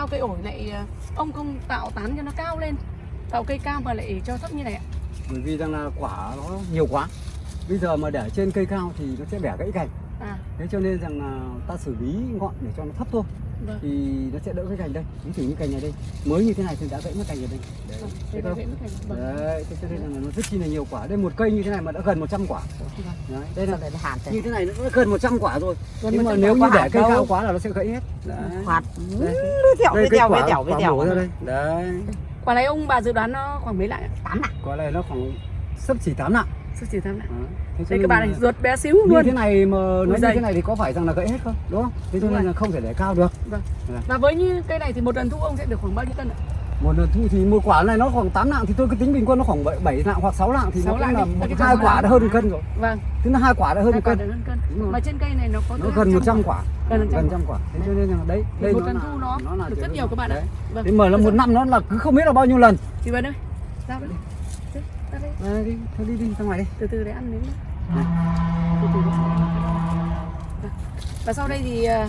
sao cây ổi lại ờ, ông không tạo tán cho nó cao lên tạo cây cao mà lại cho thấp như này ạ? Bởi vì rằng là quả nó nhiều quá. Bây giờ mà để trên cây cao thì nó sẽ bẻ gãy cành à. Thế cho nên rằng là ta xử lý ngọn để cho nó thấp thôi vâng. Thì nó sẽ đỡ cái cành đây ví dụ như cành này đây. Mới như thế này thì đã gãy mất cành rồi đây. Đấy, vâng là không vâng. Đấy thế cho nên là nó rất chi là nhiều quả. Đây một cây như thế này mà đã gần 100 quả. Vâng. đấy, đây là lại như thế này nó đã gần 100 quả rồi. Gần nhưng mà 100 nếu như để cây cao quá là nó sẽ gãy hết. Đấy. hạt Đây. đây với quả, quả mổ ra đây. đấy. Quả này ông bà dự đoán nó khoảng mấy lạng? Ạ tám ạ quả này nó khoảng sấp chỉ 8 nặng sức chỉ thăm lạng Đấy. Thế đây các bạn này ruột bé xíu như luôn thế này mà nó như dày. thế này thì có phải rằng là gãy hết không? Đúng không? Thế cho nên là không thể để cao được. Vâng. Dạ. và với như cây này thì một lần thu ông sẽ được khoảng bao nhiêu cân ạ? Một lần thu thì một quả này nó khoảng 8 nặng thì tôi cứ tính bình quân nó khoảng 7, 7 nặng hoặc 6 nặng thì Sáu nó cũng là một hai quả đã hơn cân rồi. Vâng. Tức là hai quả đã hơn một cân. hơn cân. Mà trên cây này nó có nó gần 200 100 quả. Gần 100 gần trăm quả. Thế cho nên là đấy Thì đây một nó lần thu nó nó là được rất nhiều các bạn ạ. Vâng. Thế mà là một năm nó là cứ không biết là bao nhiêu lần. Chị Vân ơi ra đây Ra đây. Đi thôi đi đi ra ngoài đi. Từ từ để ăn miếng nữa Này. từ từ để Vâng. và sau đây thì ờ,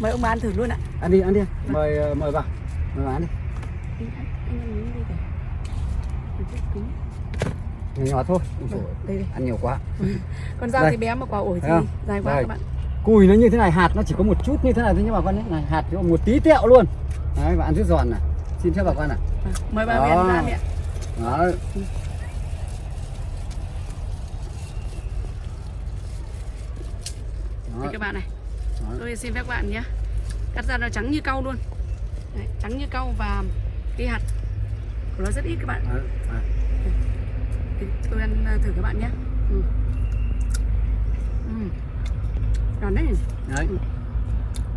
mời ông bà ăn thử luôn ạ. Ăn đi ăn đi. Mời ờ, mời vào. Mời vào ăn đi. Anh ăn anh ăn miếng đi kìa. Một chút cứng. nhỏ nhỏ thôi. Ôi Vâng, đây đây. ăn nhiều quá. Con dao Đây. thì bé mà quả ổi thì dài quá Đây. các bạn. Cùi nó như thế này hạt nó chỉ có một chút như thế này thôi nhé bà con này hạt chỉ có một tí tẹo luôn. Đấy và ăn rất giòn này. Xin phép bà con này Vâng, mời bà Đó. Huyền ra đấy Đó. các bạn này Đó. tôi xin phép các bạn nhé cắt ra nó trắng như cau luôn Đấy, trắng như cau và cái hạt của nó rất ít các bạn Đấy. Đấy. Tôi ăn ờ, thử các bạn nhé ừ. Ừ. Đấy Đấy.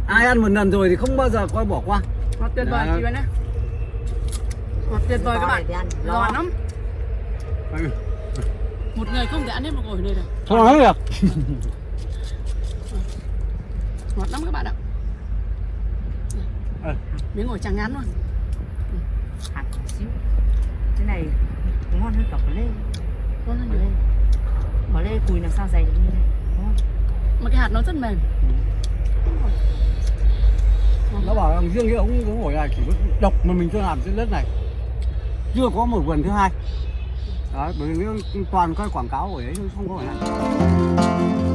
ai ăn một lần rồi thì không bao giờ coi bỏ qua tuyệt vời Đấy. chị Vân ơi ngọt tuyệt vời các bạn. giòn lo lắm. Một người không thể ăn hết một ổi này được. Không nói được. Ngọt lắm các bạn ạ. Ờ. miếng ổi trắng ngắn luôn. Hạt xíu. Cái này ngon hơn cả quả lê. Ngon hơn quả nhiều lê. Quả lê cùi làm sao dày được như này? Ngon. Mà cái hạt nó rất mềm. Nó bảo rằng riêng cái ống ống ổi này chỉ có độc mà mình chưa làm trên đất này chưa có một vườn thứ hai. Đấy bởi vì toàn coi quảng cáo của ấy không có phải này